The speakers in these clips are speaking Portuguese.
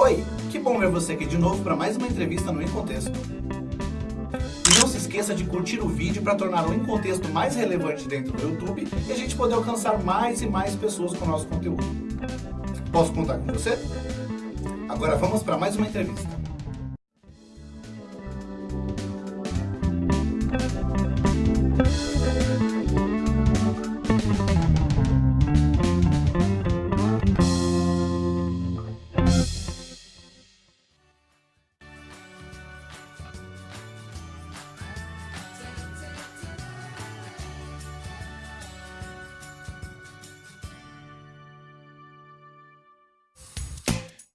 Oi, que bom ver você aqui de novo para mais uma entrevista no Em. E não se esqueça de curtir o vídeo para tornar o Em mais relevante dentro do YouTube e a gente poder alcançar mais e mais pessoas com o nosso conteúdo. Posso contar com você? Agora vamos para mais uma entrevista.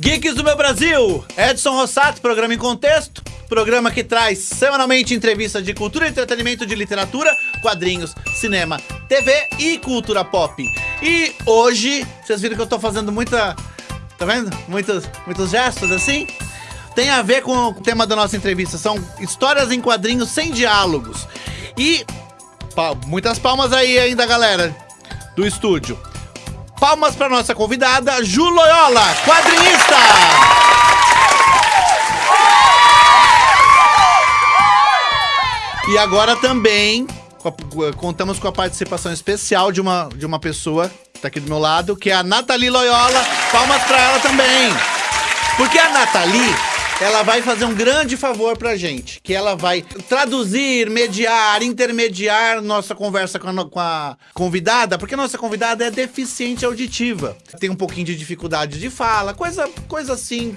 Geeks do meu Brasil, Edson Rossato, programa em contexto, programa que traz semanalmente entrevistas de cultura, entretenimento, de literatura, quadrinhos, cinema, TV e cultura pop. E hoje, vocês viram que eu tô fazendo muita, tá vendo? Muitos, muitos gestos assim? Tem a ver com o tema da nossa entrevista, são histórias em quadrinhos sem diálogos. E muitas palmas aí ainda, galera, do estúdio. Palmas para nossa convidada, Ju Loyola, quadrinista! E agora também contamos com a participação especial de uma, de uma pessoa que tá aqui do meu lado, que é a Nathalie Loyola. Palmas para ela também. Porque a Nathalie, ela vai fazer um grande favor pra gente, que ela vai traduzir, mediar, intermediar nossa conversa com a, com a convidada, porque a nossa convidada é deficiente auditiva. Tem um pouquinho de dificuldade de fala, coisa, coisa assim,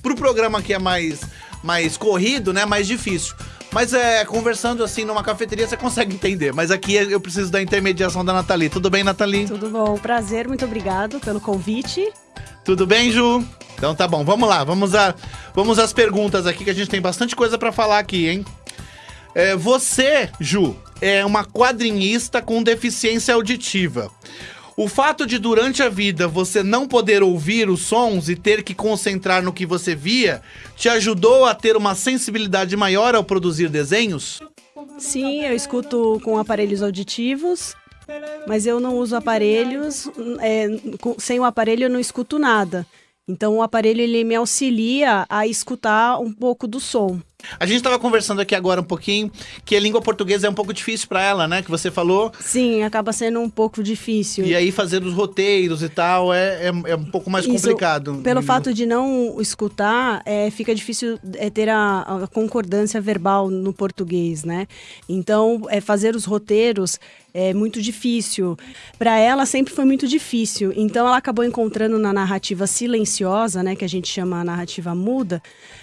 pro programa que é mais, mais corrido, né, mais difícil. Mas é, conversando assim numa cafeteria você consegue entender, mas aqui eu preciso da intermediação da Nathalie. Tudo bem, Nathalie? Tudo bom, prazer, muito obrigado pelo convite. Tudo bem, Ju? Então tá bom, vamos lá, vamos, a, vamos às perguntas aqui, que a gente tem bastante coisa pra falar aqui, hein? É, você, Ju, é uma quadrinista com deficiência auditiva. O fato de durante a vida você não poder ouvir os sons e ter que concentrar no que você via te ajudou a ter uma sensibilidade maior ao produzir desenhos? Sim, eu escuto com aparelhos auditivos, mas eu não uso aparelhos. é, sem o aparelho eu não escuto nada. Então o aparelho ele me auxilia a escutar um pouco do som. A gente tava conversando aqui agora um pouquinho que a língua portuguesa é um pouco difícil pra ela, né? Que você falou. Sim, acaba sendo um pouco difícil. E aí fazer os roteiros e tal é, é, é um pouco mais Isso, complicado. Pelo fato de não escutar, é, fica difícil é, ter a, a concordância verbal no português, né? Então, é, fazer os roteiros é muito difícil. Para ela, sempre foi muito difícil. Então, ela acabou encontrando na narrativa silenciosa, né, que a gente chama a narrativa muda,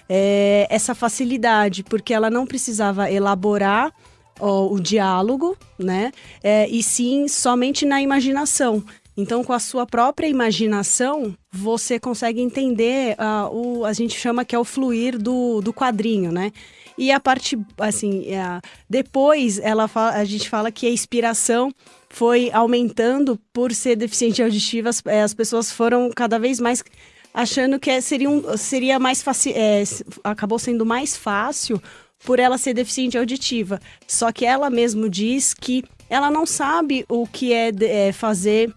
é, essa facilidade, porque ela não precisava elaborar ó, o diálogo, né? É, e sim somente na imaginação. Então, com a sua própria imaginação, você consegue entender ah, o a gente chama que é o fluir do, do quadrinho, né? E a parte, assim, é, depois ela fa- a gente fala que a inspiração foi aumentando por ser deficiente auditiva, as, é, as pessoas foram cada vez mais achando que é- seria, um, seria mais fácil, acabou sendo mais fácil por ela ser deficiente auditiva. Só que ela mesmo diz que ela não sabe o que é, é, fazer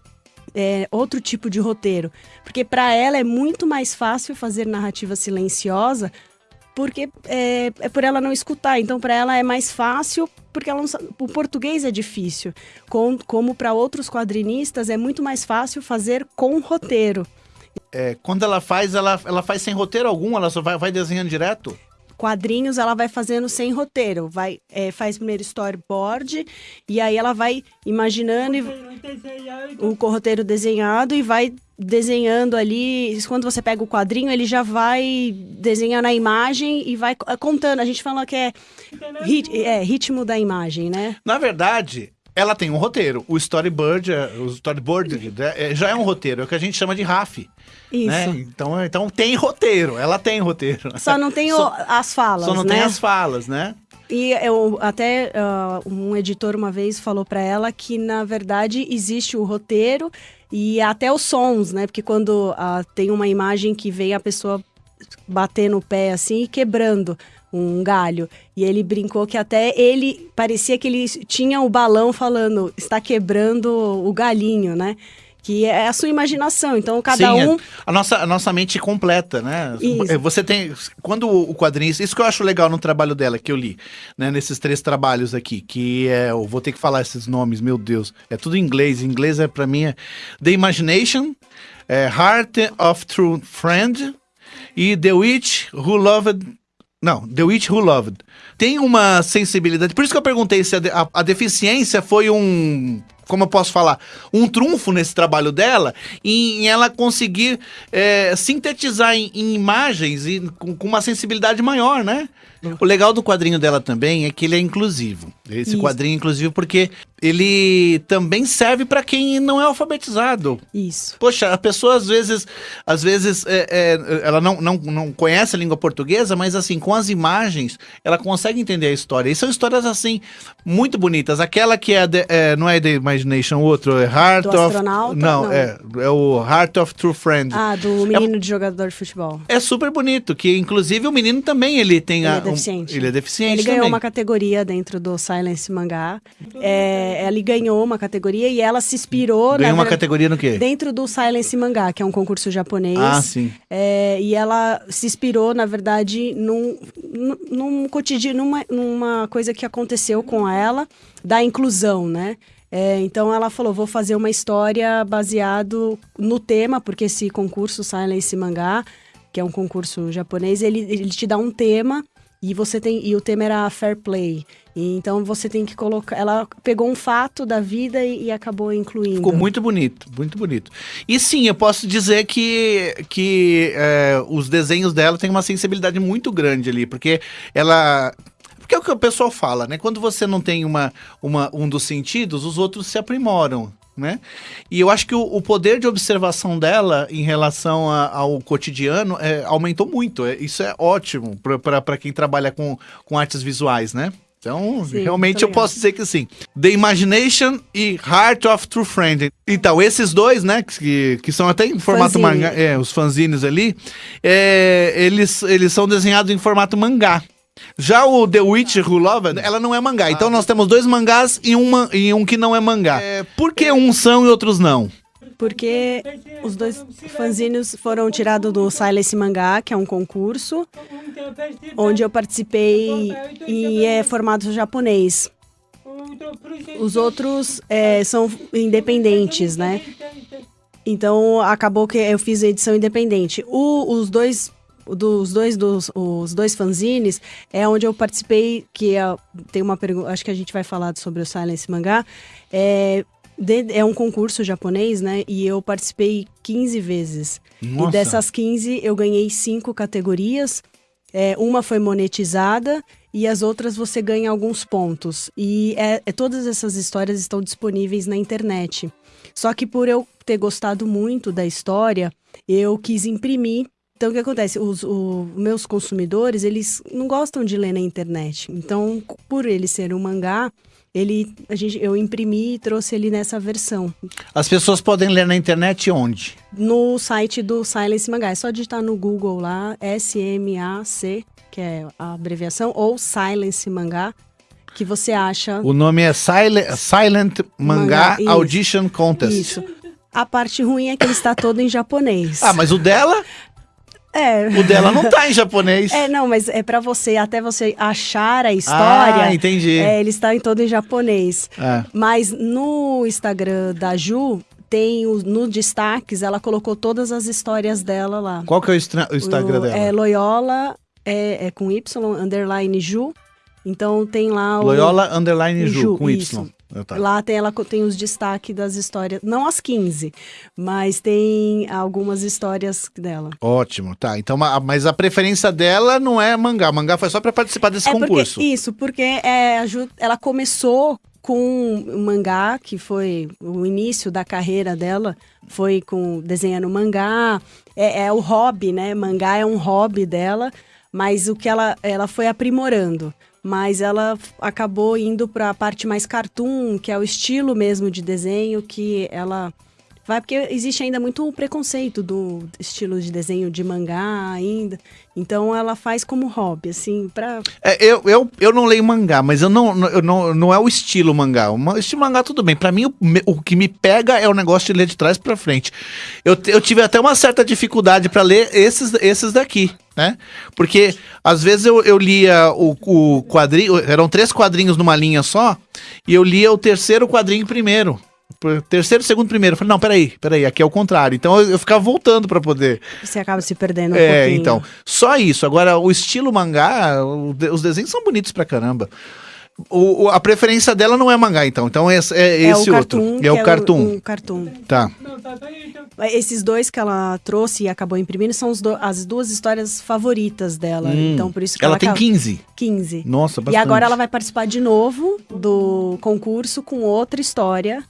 é, outro tipo de roteiro. Porque para ela é muito mais fácil fazer narrativa silenciosa porque é, é por ela não escutar. Então, para ela é mais fácil, porque ela não o português é difícil. Com- como para outros quadrinistas, é muito mais fácil fazer com roteiro. É, quando ela faz, ela, ela faz sem roteiro algum, ela só vai, vai desenhando direto? Quadrinhos ela vai fazendo sem roteiro, vai é, faz primeiro storyboard e aí ela vai imaginando e, o roteiro desenhado e vai desenhando ali. Quando você pega o quadrinho, ele já vai desenhando a imagem e vai co- contando. A gente fala que é, rit- é ritmo da imagem, né? Na verdade, ela tem um roteiro. O storyboard, é- o storyboard é- é- já é um roteiro, é o que a gente chama de RAF. Isso. Né? Então, então tem roteiro, ela tem roteiro. Só não tem Só- as falas, Só não né? tem as falas, né? E eu até ah, um editor uma vez falou para ela que na verdade existe o roteiro e até os sons, né? Porque quando ah, tem uma imagem que vem a pessoa bater no pé assim e quebrando um galho. E ele brincou que até ele parecia que ele tinha o balão falando está quebrando o galinho, né? que é a sua imaginação. Então, cada Sim, é um. a, nossa, a nossa mente completa, né? Isso. É, Você tem. Quando o quadrinho. Isso que eu acho legal no trabalho dela, que eu li, né? Nesses três trabalhos aqui, que é. Eu vou ter que falar esses nomes, meu Deus. É tudo em inglês. Em inglês é pra mim. É The Imagination, é Heart of True Friend e The Witch Who Loved. Não, The Witch Who Loved. Tem uma sensibilidade. Por isso que eu perguntei se a, de- a- a deficiência foi um. Como eu posso falar? Um trunfo nesse trabalho dela em, em ela conseguir é, sintetizar em, em imagens e com, com uma sensibilidade maior, né? O legal do quadrinho dela também é que ele é inclusivo. Esse Isso. quadrinho é inclusivo porque ele também serve para quem não é alfabetizado. Isso. Poxa, a pessoa às vezes, às vezes, é, é, ela não, não, não conhece a língua portuguesa, mas assim, com as imagens, ela consegue entender a história. E são histórias, assim, muito bonitas. Aquela que é, The- é, não é The Imagination, o outro é Heart Do of... astronauta? Não, Não. É, é o Heart of True Friend. Ah, do menino de jogador de futebol. É super bonito, que inclusive o menino também, ele tem a... deficiente. ele é deficiente Ele ganhou também. uma categoria dentro do Silence Mangá. É, ele ganhou uma categoria e ela se inspirou Ganhou uma ver- categoria no quê? dentro do Silence Mangá, que é um concurso japonês. Ah, sim. É, e ela se inspirou, na verdade, num, num, num cotidiano, numa, numa coisa que aconteceu com ela, da inclusão, né? É, então ela falou, vou fazer uma história baseado no tema, porque esse concurso Silence Mangá, que é um concurso japonês, ele, ele te dá um tema e você tem e o tema era fair play. E então você tem que colocar. Ela pegou um fato da vida e, e acabou incluindo. Ficou muito bonito, muito bonito. E sim, eu posso dizer que, que é, os desenhos dela têm uma sensibilidade muito grande ali, porque ela. Porque é o que o pessoal fala, né? Quando você não tem uma, uma, um dos sentidos, os outros se aprimoram. Né? E eu acho que o, o poder de observação dela em relação a- ao cotidiano é, aumentou muito. É, isso é ótimo para quem trabalha com, com artes visuais, né? Então, Sim, realmente eu posso dizer que sim. The Imagination e Heart of True Friend. Então, esses dois, né, que, que são até em formato Fanzine. mangá, é, os fanzines ali, é, eles, eles são desenhados em formato mangá. Já o The Witch Who Loved, ela não é mangá. Então nós temos dois mangás e, uma, e um que não é mangá. É, por que uns são e outros não? Porque os dois fanzines foram tirados do Silence Mangá, que é um concurso, onde eu participei e é formato japonês. Os outros é, são independentes, né? Então acabou que eu fiz a edição independente. O- os dois dos dois dos os dois fanzines é onde eu participei que é, tem uma pergunta acho que a gente vai falar sobre o Silence Mangá é de- é um concurso japonês, né? E eu participei 15 vezes. Nossa. E dessas 15 eu ganhei cinco categorias. É, uma foi monetizada e as outras você ganha alguns pontos. E é, é- todas essas histórias estão disponíveis na internet. Só que por eu ter gostado muito da história, eu quis imprimir. Então, o que acontece? Os o- meus consumidores, eles não gostam de ler na internet. Então, por ele ser um mangá, ele, a gente, eu imprimi e trouxe ele nessa versão. As pessoas podem ler na internet onde? No site do Silence Mangá. É só digitar no Google lá, S-M-A-C, que é a abreviação, ou Silence Mangá, que você acha O nome é Silent, Silent Mangá Mangá. Audition Contest. isso. A parte ruim é que ele está todo em japonês. Ah, mas o dela, É. o dela não tá em japonês. É, não, mas é pra você, até você achar a história. Ah, entendi. É, ele está em todo em japonês. É. Mas no Instagram da Ju, tem o, no destaques, ela colocou todas as histórias dela lá. Qual que é o, o Instagram O- dela? É Loyola, é, é com Y, underline Ju. Então tem lá o. Loyola Underline Ju, Ju, com isso. Y. Tá. Lá tem, ela tem os destaques das histórias, não as 15, mas tem algumas histórias dela. Ótimo, tá. Então, ma- mas a preferência dela não é mangá. Mangá foi só pra participar desse é concurso. Porque, isso, porque é, ela começou com um mangá, que foi o início da carreira dela, foi com desenhando mangá, é, é o hobby, né? Mangá é um hobby dela, mas o que ela, ela foi aprimorando. Mas ela acabou indo para a parte mais cartoon, que é o estilo mesmo de desenho que ela vai porque existe ainda muito preconceito do estilo de desenho de mangá ainda. Então ela faz como hobby, assim, pra. É, eu, eu, eu não leio mangá, mas eu não, eu não, não é o estilo mangá. O estilo mangá, tudo bem. Pra mim, o, o que me pega é o negócio de ler de trás pra frente. Eu, eu tive até uma certa dificuldade para ler esses, esses daqui, né? Porque às vezes eu, eu lia o, o quadrinho, eram três quadrinhos numa linha só, e eu lia o terceiro quadrinho primeiro terceiro, segundo, primeiro. Eu falei, não, peraí, peraí, aqui é o contrário. Então eu, eu ficava voltando para poder. Você acaba se perdendo um é, pouquinho. então. Só isso. Agora, o estilo mangá, o, os desenhos são bonitos pra caramba. O, o, a preferência dela não é mangá, então. Então é, é, é esse outro. Cartoon, é o é cartoon. O, o cartoon. Tá. Esses dois que ela trouxe e acabou imprimindo são do, as duas histórias favoritas dela. Hum. Então, por isso que ela, ela tem 15. 15. Nossa, bastante. E agora ela vai participar de novo do concurso com outra história.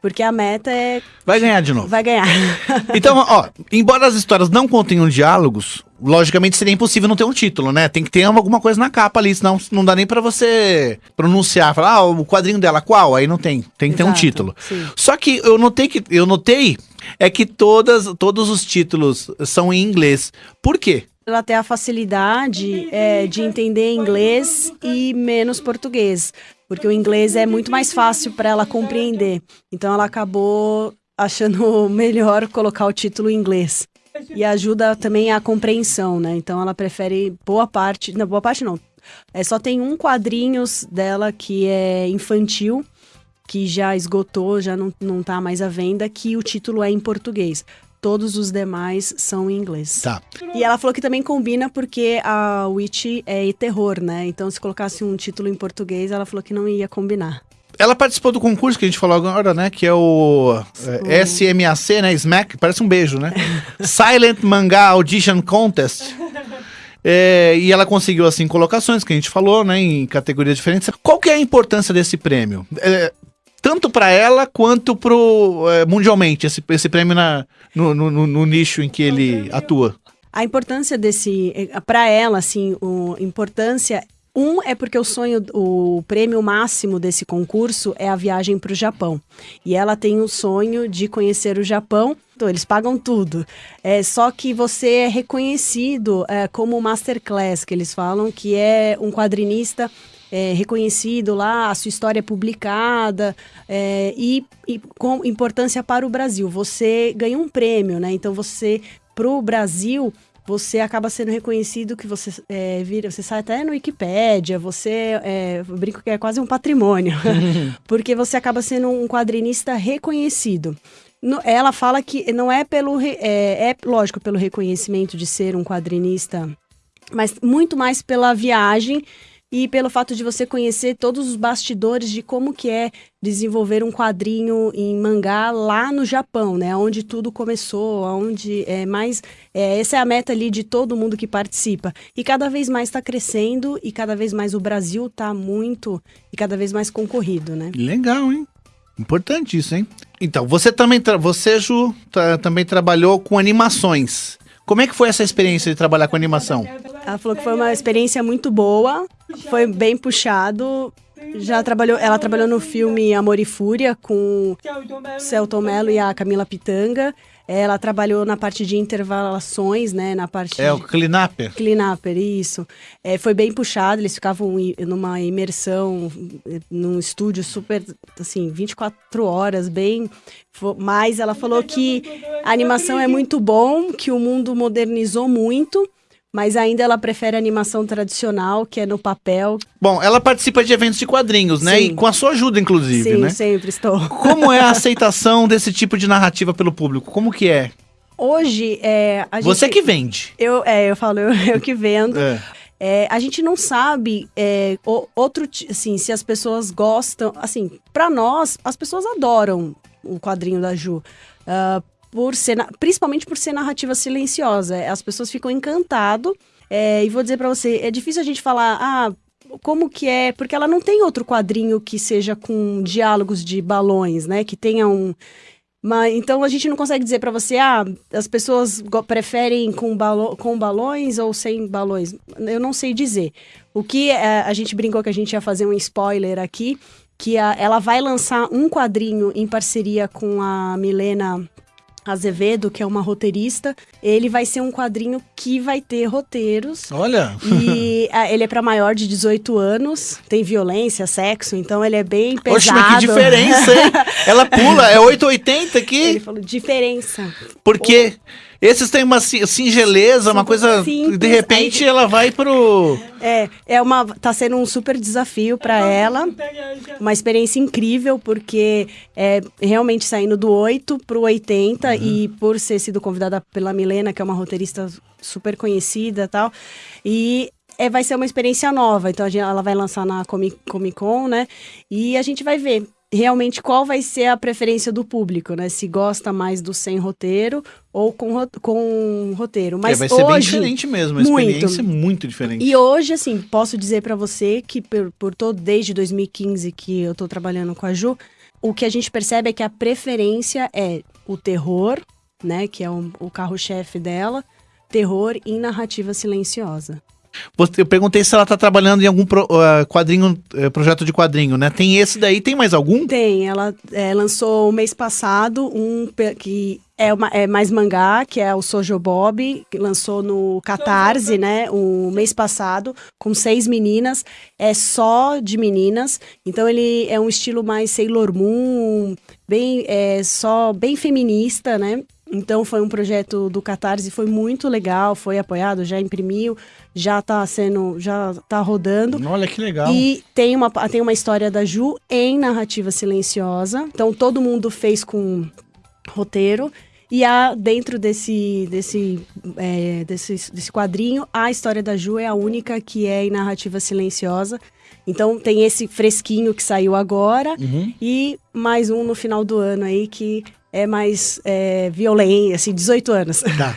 Porque a meta é. Vai ganhar de novo. Vai ganhar. então, ó, embora as histórias não contenham diálogos, logicamente seria impossível não ter um título, né? Tem que ter alguma coisa na capa ali, senão não dá nem para você pronunciar, falar, ah, o quadrinho dela qual? Aí não tem. Tem que ter um título. Sim. Só que eu notei que eu notei é que todas, todos os títulos são em inglês. Por quê? Ela tem a facilidade é, de entender inglês e menos português porque o inglês é muito mais fácil para ela compreender. Então ela acabou achando melhor colocar o título em inglês. E ajuda também a compreensão, né? Então ela prefere boa parte, não, boa parte não. É só tem um quadrinhos dela que é infantil, que já esgotou, já não, não tá mais à venda, que o título é em português. Todos os demais são em inglês. Tá. E ela falou que também combina porque a Witch é terror, né? Então, se colocasse um título em português, ela falou que não ia combinar. Ela participou do concurso que a gente falou agora, né? Que é o, é, SMAC, né? Smack, parece um beijo, né? Silent Manga Audition Contest. É, e ela conseguiu, assim, colocações que a gente falou, né? Em categorias diferentes. Qual que é a importância desse prêmio? É, tanto para ela quanto pro, é, mundialmente, esse, esse prêmio na, no, no, no, nicho em que ele atua? A importância desse, é, para ela, assim, a importância um é porque o sonho, o prêmio máximo desse concurso é a viagem para o Japão. E ela tem o sonho de conhecer o Japão. Então, eles pagam tudo. É só que você é reconhecido é, como masterclass, que eles falam, que é um quadrinista é, reconhecido lá, a sua história é publicada é, e, e, com importância para o Brasil. Você ganha um prêmio, né? Então você, para o Brasil, você acaba sendo reconhecido que você é, vira, você sai até no Wikipédia, você é, brinco que é quase um patrimônio, porque você acaba sendo um quadrinista reconhecido. No, ela fala que não é pelo é, é lógico pelo reconhecimento de ser um quadrinista, mas muito mais pela viagem e pelo fato de você conhecer todos os bastidores de como que é desenvolver um quadrinho em mangá lá no Japão, né? Onde tudo começou, onde é mais é, essa é a meta ali de todo mundo que participa e cada vez mais está crescendo e cada vez mais o Brasil está muito e cada vez mais concorrido, né? Legal, hein? Importante isso, hein? Então, você também, você Ju, também trabalhou com animações. Como é que foi essa experiência de trabalhar com animação? Ela falou que foi uma experiência muito boa, foi bem puxado. Já trabalhou, ela trabalhou no filme Amor e Fúria com Celton Mello e a Camila Pitanga. Ela trabalhou na parte de intervalações, né? Na parte. É de... o cleanuper. Cleanuper, isso. É, foi bem puxado, eles ficavam numa imersão, num estúdio super, assim, 24 horas, bem. Mas ela falou que a animação é muito bom, que o mundo modernizou muito mas ainda ela prefere a animação tradicional, que é no papel. Bom, ela participa de eventos de quadrinhos, né? Sim. E com a sua ajuda, inclusive, Sim, né? sempre estou. Como é a aceitação desse tipo de narrativa pelo público? Como que é? Hoje, é, gente... Você que vende. Eu, é, eu falo, eu, eu que vendo. É. É, a gente não sabe é, outro assim se as pessoas gostam assim para nós as pessoas adoram o quadrinho da Ju uh, por ser, principalmente por ser narrativa silenciosa. As pessoas ficam encantado. É, e vou dizer para você, é difícil a gente falar, ah, como que é, porque ela não tem outro quadrinho que seja com diálogos de balões, né? Que tenha um mas, então a gente não consegue dizer para você, ah, as pessoas preferem com, balo com balões ou sem balões. Eu não sei dizer. O que é, a gente brincou que a gente ia fazer um spoiler aqui, que a, ela vai lançar um quadrinho em parceria com a Milena Azevedo, que é uma roteirista. Ele vai ser um quadrinho que vai ter roteiros. Olha! E a, ele é para maior de 18 anos, tem violência, sexo, então ele é bem pesado. Oxe, mas que diferença, hein? Ela pula, é 880 aqui. Ele falou diferença. Porque esses têm uma si- singeleza, uma coisa. simples, de repente aí- ela vai pro. É, é uma tá sendo um super desafio para ela. Uma experiência incrível porque é realmente saindo do 8 pro 80 e por ser sido convidada pela Milena, que é uma roteirista super conhecida e tal. E é, vai ser uma experiência nova. Então a gente- ela vai lançar na Comic, Comic Con, né? E a gente vai ver realmente qual vai ser a preferência do público, né? Se gosta mais do sem roteiro ou com, ro- com roteiro. Mas é, vai ser bem hoje, diferente mesmo. A muito. experiência é muito diferente. e hoje, assim, posso dizer pra você que por, por todo desde 2015 que eu tô trabalhando com a Ju, o que a gente percebe é que a preferência é o terror, né, que é o, o carro-chefe dela, terror em narrativa silenciosa. Eu perguntei se ela tá trabalhando em algum pro- ah, quadrinho, eh, projeto de quadrinho, né? Tem esse daí, tem mais algum? Tem, ela é, lançou mês passado um que é, uma- é mais mangá, que é o Sojo Bob, que lançou no Catarse, né? O mês passado, com seis meninas. É só de meninas. Então ele é um estilo mais Sailor Moon, bem, é, só bem feminista, né? Então foi um projeto do Catarse, foi muito legal, foi apoiado, já imprimiu, já tá sendo, já tá rodando. Olha que legal. E tem uma, tem uma história da Ju em narrativa silenciosa. Então todo mundo fez com roteiro. E há, dentro desse, desse, é, desse, desse quadrinho, a história da Ju é a única que é em narrativa silenciosa. Então tem esse fresquinho que saiu agora Uhum. e mais um no final do ano aí que é mais é, violento, assim, 18 anos. Tá.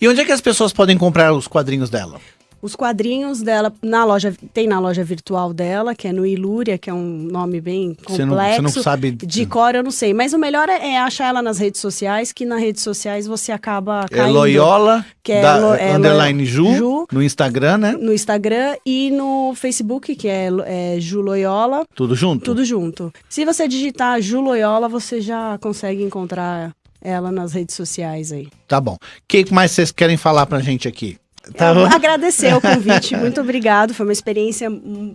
E onde é que as pessoas podem comprar os quadrinhos dela? Os quadrinhos dela na loja tem na loja virtual dela, que é no Ilúria, que é um nome bem Você complexo. não, você não sabe. De cor eu não sei, mas o melhor é, é achar ela nas redes sociais, que nas redes sociais você acaba É caindo Loyola, que é da, Lo- é underline Ju, Ju. no Instagram, né? no Instagram e no Facebook, que é, é Ju Loyola, Tudo junto? tudo junto. Se você digitar Ju Loyola, você já consegue encontrar ela nas redes sociais aí. Tá bom. O que mais vocês querem falar pra gente aqui? Tá bom? Agradecer o convite, muito obrigado, foi uma experiência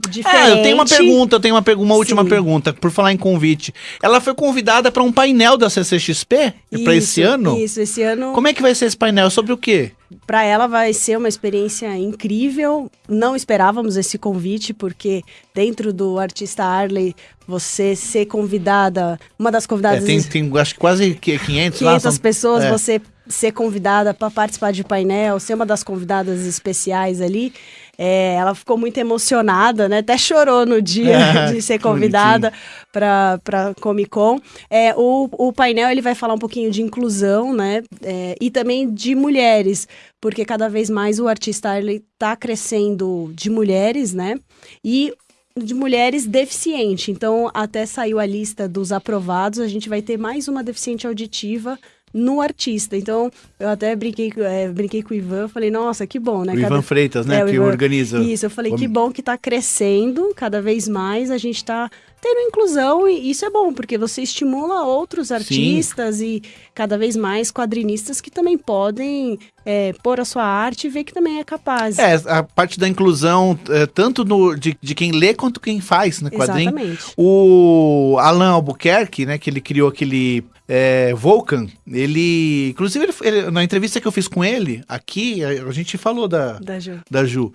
diferente. É, eu tenho uma pergunta, eu tenho uma, pergu- uma última Sim. pergunta, por falar em convite. Ela foi convidada para um painel da CCXP para esse ano? Isso, esse ano. Como é que vai ser esse painel? Sobre o quê? Para ela vai ser uma experiência incrível. Não esperávamos esse convite, porque dentro do artista Arley, você ser convidada, uma das É, convidadas. tem, tem acho que quase que 500, lá. 500 são- pessoas, é. você ser convidada para participar de painel, ser uma das convidadas especiais ali. é, ela ficou muito emocionada, né? Até chorou no dia de ser convidada para Comic Con. É, o, o painel ele vai falar um pouquinho de inclusão, né? É, e também de mulheres, porque cada vez mais o artista ele tá crescendo de mulheres, né? E de mulheres deficientes. Então, até saiu a lista dos aprovados, a gente vai ter mais uma deficiente auditiva no artista. Então, eu até brinquei, é, brinquei com o Ivan, falei, nossa, que bom, né? O Ivan Freitas, né, É, que Ivan- organiza. Isso, eu falei, o- que bom que tá crescendo cada vez mais, a gente tá tendo inclusão e isso é bom, porque você estimula outros artistas e cada vez mais quadrinistas que também podem é, pôr a sua arte e ver que também é capaz. É, a parte da inclusão, é, tanto no- de, de quem lê quanto quem faz, né, quadrinho. Exatamente. O Alan Albuquerque, né, que ele criou aquele é, Vulcan, ele, inclusive, ele, ele- na entrevista que eu fiz com ele, aqui, a, a gente falou da, Da Ju. da Ju.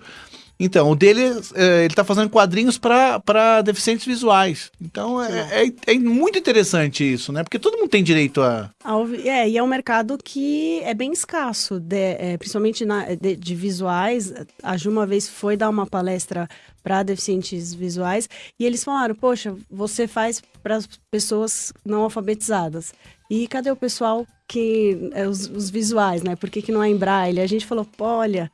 Então, o dele, é, ele tá fazendo quadrinhos para deficientes visuais. Então, é, é- é muito interessante isso, né? Porque todo mundo tem direito a... É, e é um mercado que é bem escasso, de- é, principalmente na- de, de visuais. A Ju uma vez foi dar uma palestra para deficientes visuais e eles falaram: Poxa, você faz para as pessoas não alfabetizadas. E cadê o pessoal que. é, os, os visuais, né? Por que, que não é em braille? A gente falou: "Pô, olha,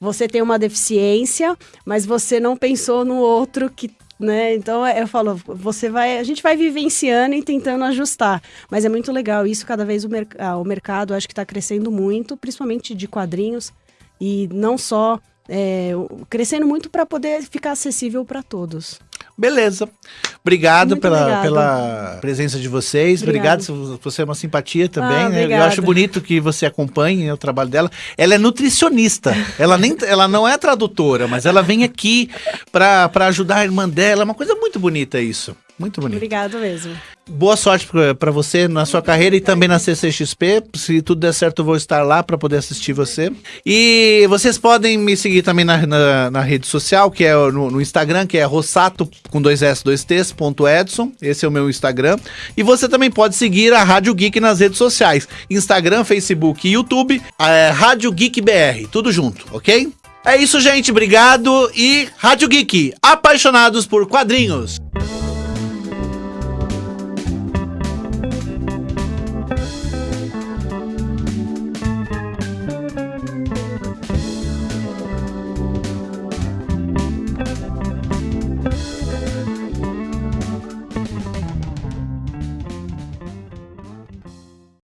você tem uma deficiência, mas você não pensou no outro que né? Então eu falo, você vai, a gente vai vivenciando e tentando ajustar, mas é muito legal isso. Cada vez o, ah, o mercado acho que está crescendo muito, principalmente de quadrinhos e não só é, crescendo muito para poder ficar acessível para todos. Beleza. Obrigado Muito pela, obrigada. pela presença de vocês. Obrigado. Obrigado. Você é uma simpatia também. Ah, né? Eu acho bonito que você acompanhe o trabalho dela. Ela é nutricionista. ela, nem, ela não é tradutora, mas ela vem aqui pra ajudar a irmã dela. É uma coisa muito bonita isso. Muito bonito. Obrigado mesmo. Boa sorte pra- pra você na sua carreira e também na CCXP. Se tudo der certo, eu vou estar lá pra poder assistir você. E vocês podem me seguir também na, na, na rede social, que é no, no Instagram, que é rossato com dois S, dois T's, ponto Edson. Esse é o meu Instagram. E você também pode seguir a Rádio Geek nas redes sociais: Instagram, Facebook e YouTube. É, Rádio Geek BR, tudo junto, ok? É isso, gente. Obrigado. E Rádio Geek, apaixonados por quadrinhos.